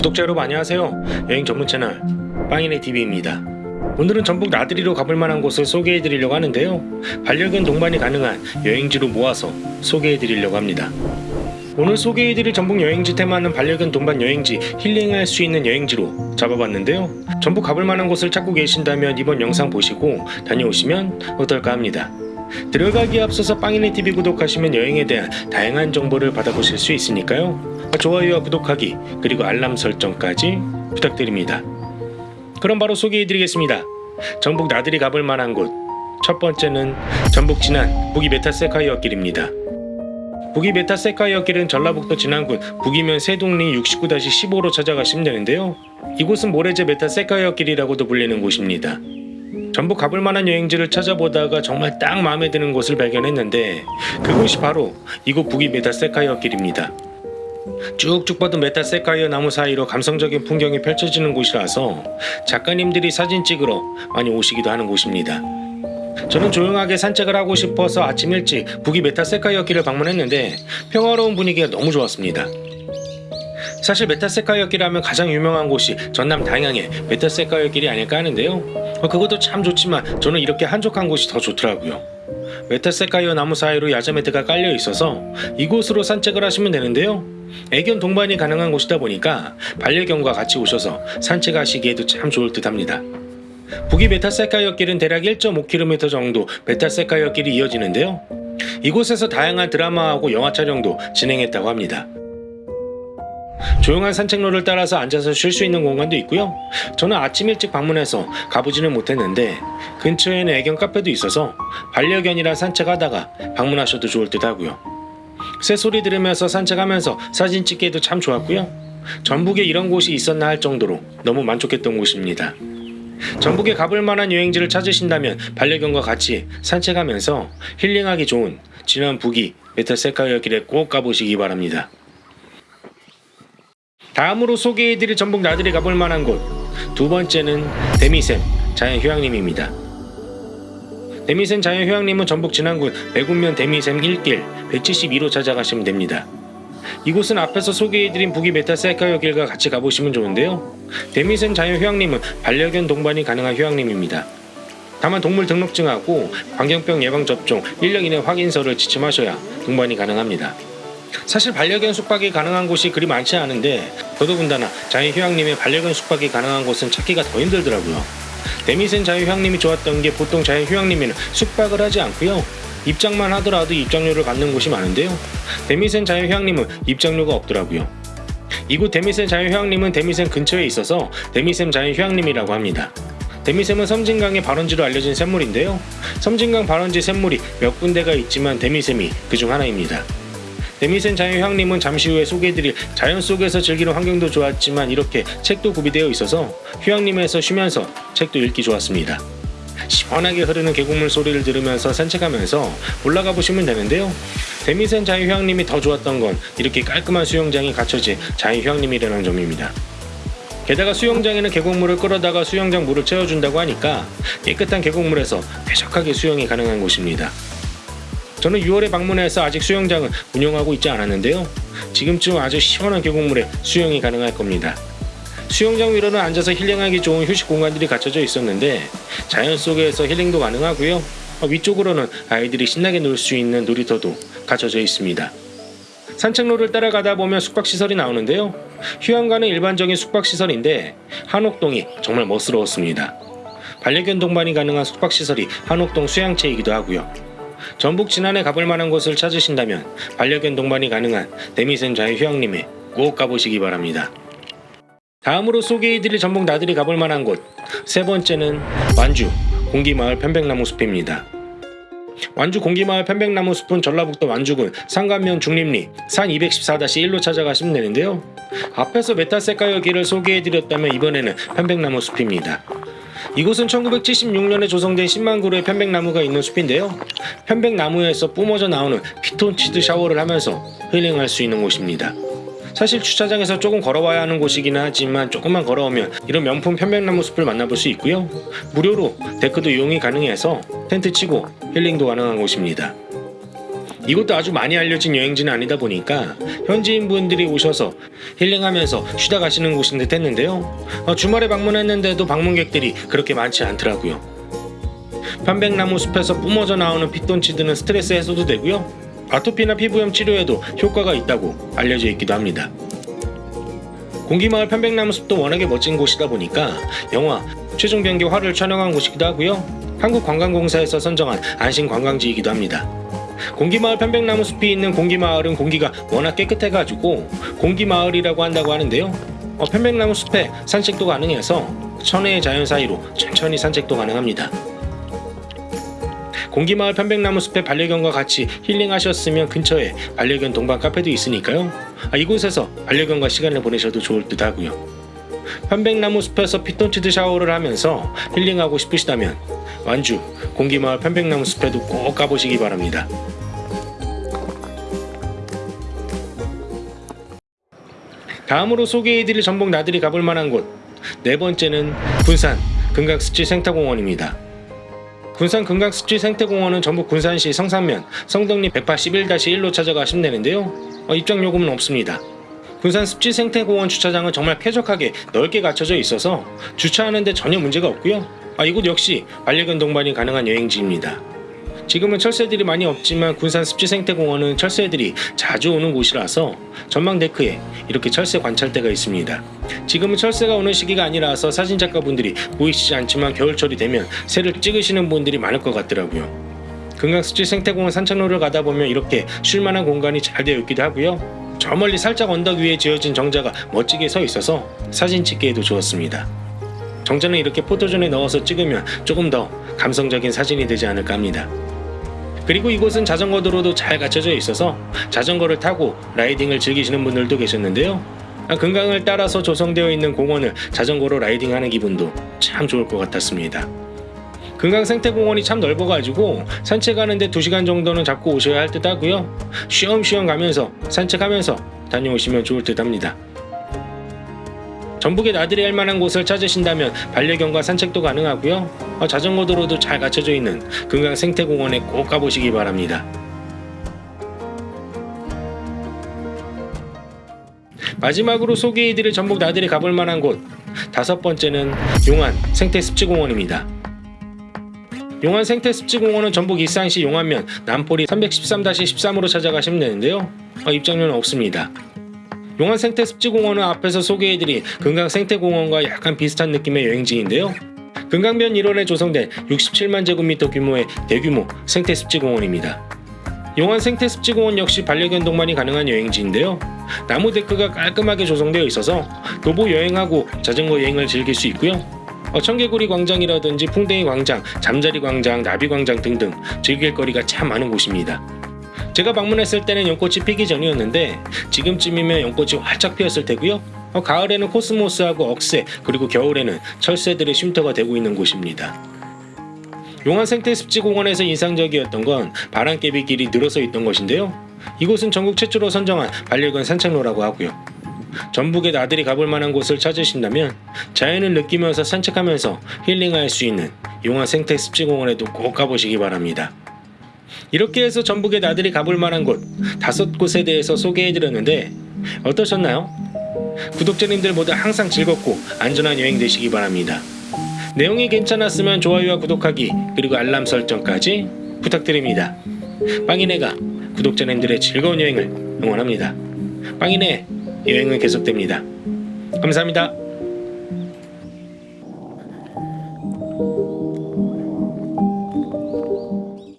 구독자 여러분 안녕하세요. 여행 전문 채널 빵이네 TV입니다. 오늘은 전북 나들이로 가볼 만한 곳을 소개해 드리려고 하는데요. 반려견 동반이 가능한 여행지로 모아서 소개해 드리려고 합니다. 오늘 소개해 드릴 전북 여행지 테마는 반려견 동반 여행지 힐링할 수 있는 여행지로 잡아봤는데요. 전북 가볼 만한 곳을 찾고 계신다면 이번 영상 보시고 다녀오시면 어떨까 합니다. 들어가기에 앞서서 빵이네 TV 구독하시면 여행에 대한 다양한 정보를 받아보실 수 있으니까요. 좋아요와 구독하기 그리고 알람 설정까지 부탁드립니다. 그럼 바로 소개해드리겠습니다. 전북 나들이 가볼 만한 곳. 첫 번째는 전북 진안 부귀 메타세콰이어 길입니다. 부귀 메타세콰이어 길은 전라북도 진안군 부귀면 세동리 69-15로 찾아가시면 되는데요. 이곳은 모래재 메타세콰이어 길이라고도 불리는 곳입니다. 전북 가볼 만한 여행지를 찾아보다가 정말 딱 마음에 드는 곳을 발견했는데 그곳이 바로 이곳 부귀 메타세콰이어 길입니다. 쭉쭉 뻗은 메타세콰이어 나무 사이로 감성적인 풍경이 펼쳐지는 곳이라서 작가님들이 사진 찍으러 많이 오시기도 하는 곳입니다. 저는 조용하게 산책을 하고 싶어서 아침 일찍 부귀 메타세콰이어 길을 방문했는데 평화로운 분위기가 너무 좋았습니다. 사실 메타세콰이어 길 하면 가장 유명한 곳이 전남 담양의 메타세콰이어 길이 아닐까 하는데요. 어, 그곳도 참 좋지만 저는 이렇게 한적한 곳이 더 좋더라고요. 메타세콰이어 나무 사이로 야자매트가 깔려 있어서 이곳으로 산책을 하시면 되는데요. 애견 동반이 가능한 곳이다 보니까 반려견과 같이 오셔서 산책하시기에도 참 좋을 듯합니다. 부귀 메타세콰이어 길은 대략 1.5km 정도 메타세콰이어 길이 이어지는데요. 이곳에서 다양한 드라마하고 영화 촬영도 진행했다고 합니다. 조용한 산책로를 따라서 앉아서 쉴 수 있는 공간도 있고요. 저는 아침 일찍 방문해서 가보지는 못했는데 근처에는 애견 카페도 있어서 반려견이랑 산책하다가 방문하셔도 좋을 듯 하고요. 새소리 들으면서 산책하면서 사진 찍기에도 참 좋았고요. 전북에 이런 곳이 있었나 할 정도로 너무 만족했던 곳입니다. 전북에 가볼 만한 여행지를 찾으신다면 반려견과 같이 산책하면서 힐링하기 좋은 진안 부귀 메타세콰이어 길에 꼭 가보시기 바랍니다. 다음으로 소개해드릴 전북 나들이 가볼 만한 곳 두 번째는 데미샘 자연휴양림입니다. 데미샘 자연휴양림은 전북 진안군 백운면 데미샘 1길 172로 찾아가시면 됩니다. 이곳은 앞에서 소개해드린 부귀 메타세콰이어 길과 같이 가보시면 좋은데요. 데미샘 자연휴양림은 반려견 동반이 가능한 휴양림입니다. 다만 동물 등록증하고 광견병 예방접종 1년 이내 확인서를 지참하셔야 동반이 가능합니다. 사실 반려견 숙박이 가능한 곳이 그리 많지 않은데 더더군다나 자연휴양림의 반려견 숙박이 가능한 곳은 찾기가 더 힘들더라고요. 데미샘 자연휴양림이 좋았던 게 보통 자연휴양림에는 숙박을 하지 않고요. 입장만 하더라도 입장료를 받는 곳이 많은데요. 데미샘 자연휴양림은 입장료가 없더라고요. 이곳 데미샘 자연휴양림은 데미샘 근처에 있어서 데미샘 자연휴양림이라고 합니다. 데미샘은 섬진강의 발원지로 알려진 샘물인데요. 섬진강 발원지 샘물이 몇 군데가 있지만 데미샘이 그중 하나입니다. 데미센 자연휴양림은 잠시 후에 소개해드릴 자연 속에서 즐기는 환경도 좋았지만 이렇게 책도 구비되어 있어서 휴양림에서 쉬면서 책도 읽기 좋았습니다. 시원하게 흐르는 계곡물 소리를 들으면서 산책하면서 올라가 보시면 되는데요. 데미센 자연휴양림이 더 좋았던 건 이렇게 깔끔한 수영장이 갖춰진 자연휴양림이라는 점입니다. 게다가 수영장에는 계곡물을 끌어다가 수영장 물을 채워준다고 하니까 깨끗한 계곡물에서 쾌적하게 수영이 가능한 곳입니다. 저는 6월에 방문해서 아직 수영장은 운영하고 있지 않았는데요. 지금쯤 아주 시원한 계곡물에 수영이 가능할 겁니다. 수영장 위로는 앉아서 힐링하기 좋은 휴식 공간들이 갖춰져 있었는데 자연 속에서 힐링도 가능하고요. 위쪽으로는 아이들이 신나게 놀 수 있는 놀이터도 갖춰져 있습니다. 산책로를 따라가다 보면 숙박시설이 나오는데요. 휴양가는 일반적인 숙박시설인데 한옥동이 정말 멋스러웠습니다. 반려견 동반이 가능한 숙박시설이 한옥동 수양체이기도 하고요. 전북 진안에 가볼 만한 곳을 찾으신다면 반려견 동반이 가능한 데미샘 자연휴양림에 꼭 가보시기 바랍니다. 다음으로 소개해드릴 전북 나들이 가볼 만한 곳 세 번째는 완주 공기마을 편백나무 숲입니다. 완주 공기마을 편백나무 숲은 전라북도 완주군 상관면 죽림리 산 214-1로 찾아가시면 되는데요. 앞에서 메타세쿼이아 길을 소개해드렸다면 이번에는 편백나무 숲입니다. 이곳은 1976년에 조성된 10만 그루의 편백나무가 있는 숲인데요. 편백나무에서 뿜어져 나오는 피톤치드 샤워를 하면서 힐링할 수 있는 곳입니다. 사실 주차장에서 조금 걸어와야 하는 곳이기는 하지만 조금만 걸어오면 이런 명품 편백나무 숲을 만나볼 수 있고요. 무료로 데크도 이용이 가능해서 텐트 치고 힐링도 가능한 곳입니다. 이것도 아주 많이 알려진 여행지는 아니다 보니까 현지인 분들이 오셔서 힐링하면서 쉬다 가시는 곳인 듯 했는데요. 어, 주말에 방문했는데도 방문객들이 그렇게 많지 않더라고요. 편백나무 숲에서 뿜어져 나오는 피톤치드는 스트레스 해소도 되고요. 아토피나 피부염 치료에도 효과가 있다고 알려져 있기도 합니다. 공기마을 편백나무 숲도 워낙에 멋진 곳이다 보니까 영화 최종 변기 화를 촬영한 곳이기도 하고요. 한국관광공사에서 선정한 안심 관광지이기도 합니다. 공기마을 편백나무 숲이 있는 공기마을은 공기가 워낙 깨끗해가지고 공기마을이라고 한다고 하는데요. 어, 편백나무 숲에 산책도 가능해서 천혜의 자연 사이로 천천히 산책도 가능합니다. 공기마을 편백나무 숲에 반려견과 같이 힐링하셨으면 근처에 반려견 동반 카페도 있으니까요. 아, 이곳에서 반려견과 시간을 보내셔도 좋을 듯 하고요. 편백나무 숲에서 피톤치드 샤워를 하면서 힐링하고 싶으시다면 완주 공기마을 편백나무 숲에도 꼭 가보시기 바랍니다. 다음으로 소개해드릴 전복 나들이 가볼 만한 곳 네 번째는 군산 금강습지 생태공원입니다. 군산 금강습지 생태공원은 전북 군산시 성산면 성덕리 181-1로 찾아가시면 되는데요. 어, 입장 요금은 없습니다. 군산 습지 생태공원 주차장은 정말 쾌적하게 넓게 갖춰져 있어서 주차하는데 전혀 문제가 없고요. 아, 이곳 역시 반려견 동반이 가능한 여행지입니다. 지금은 철새들이 많이 없지만 군산 습지 생태공원은 철새들이 자주 오는 곳이라서 전망 데크에 이렇게 철새 관찰대가 있습니다. 지금은 철새가 오는 시기가 아니라서 사진작가분들이 보이시지 않지만 겨울철이 되면 새를 찍으시는 분들이 많을 것 같더라고요. 금강습지 생태공원 산책로를 가다 보면 이렇게 쉴만한 공간이 잘 되어 있기도 하고요. 저 멀리 살짝 언덕 위에 지어진 정자가 멋지게 서 있어서 사진 찍기에도 좋았습니다. 정자는 이렇게 포토존에 넣어서 찍으면 조금 더 감성적인 사진이 되지 않을까 합니다. 그리고 이곳은 자전거 도로도 잘 갖춰져 있어서 자전거를 타고 라이딩을 즐기시는 분들도 계셨는데요. 아, 금강을 따라서 조성되어 있는 공원을 자전거로 라이딩하는 기분도 참 좋을 것 같았습니다. 금강 생태공원이 참 넓어가지고 산책하는데 2시간 정도는 잡고 오셔야 할 듯 하고요. 쉬엄쉬엄 가면서 산책하면서 다녀오시면 좋을 듯 합니다. 전북에 나들이 할 만한 곳을 찾으신다면 반려견과 산책도 가능하고요. 어, 자전거 도로도 잘 갖춰져 있는 금강 생태공원에 꼭 가보시기 바랍니다. 마지막으로 소개해드릴 전북 나들이 가볼 만한 곳 다섯 번째는 용안 생태습지공원입니다. 용안 생태습지공원은 전북 이산시 용안면 남포리 313-13으로 찾아가시면 되는데요. 어, 입장료는 없습니다. 용안 생태습지공원은 앞에서 소개해드린 금강 생태공원과 약간 비슷한 느낌의 여행지인데요. 금강변 일원에 조성된 67만 제곱미터 규모의 대규모 생태습지공원입니다. 용안 생태습지공원 역시 반려견 동반이 가능한 여행지인데요. 나무 데크가 깔끔하게 조성되어 있어서 도보 여행하고 자전거 여행을 즐길 수 있고요. 어, 청개구리 광장이라든지 풍뎅이 광장, 잠자리 광장, 나비 광장 등등 즐길 거리가 참 많은 곳입니다. 제가 방문했을 때는 연꽃이 피기 전이었는데 지금쯤이면 연꽃이 활짝 피었을 테고요. 어, 가을에는 코스모스하고 억새 그리고 겨울에는 철새들의 쉼터가 되고 있는 곳입니다. 용안 생태습지공원에서 인상적이었던 건 바람개비 길이 늘어서 있던 것인데요. 이곳은 전국 최초로 선정한 반려견 산책로라고 하고요. 전북에 나들이 가볼 만한 곳을 찾으신다면 자연을 느끼면서 산책하면서 힐링할 수 있는 용안 생태습지공원에도 꼭 가보시기 바랍니다. 이렇게 해서 전북에 나들이 가볼 만한 곳 다섯 곳에 대해서 소개해드렸는데 어떠셨나요? 구독자님들 모두 항상 즐겁고 안전한 여행 되시기 바랍니다. 내용이 괜찮았으면 좋아요와 구독하기 그리고 알람 설정까지 부탁드립니다. 빵이네가 구독자님들의 즐거운 여행을 응원합니다. 빵이네 여행은 계속됩니다. 감사합니다.